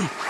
Hmm.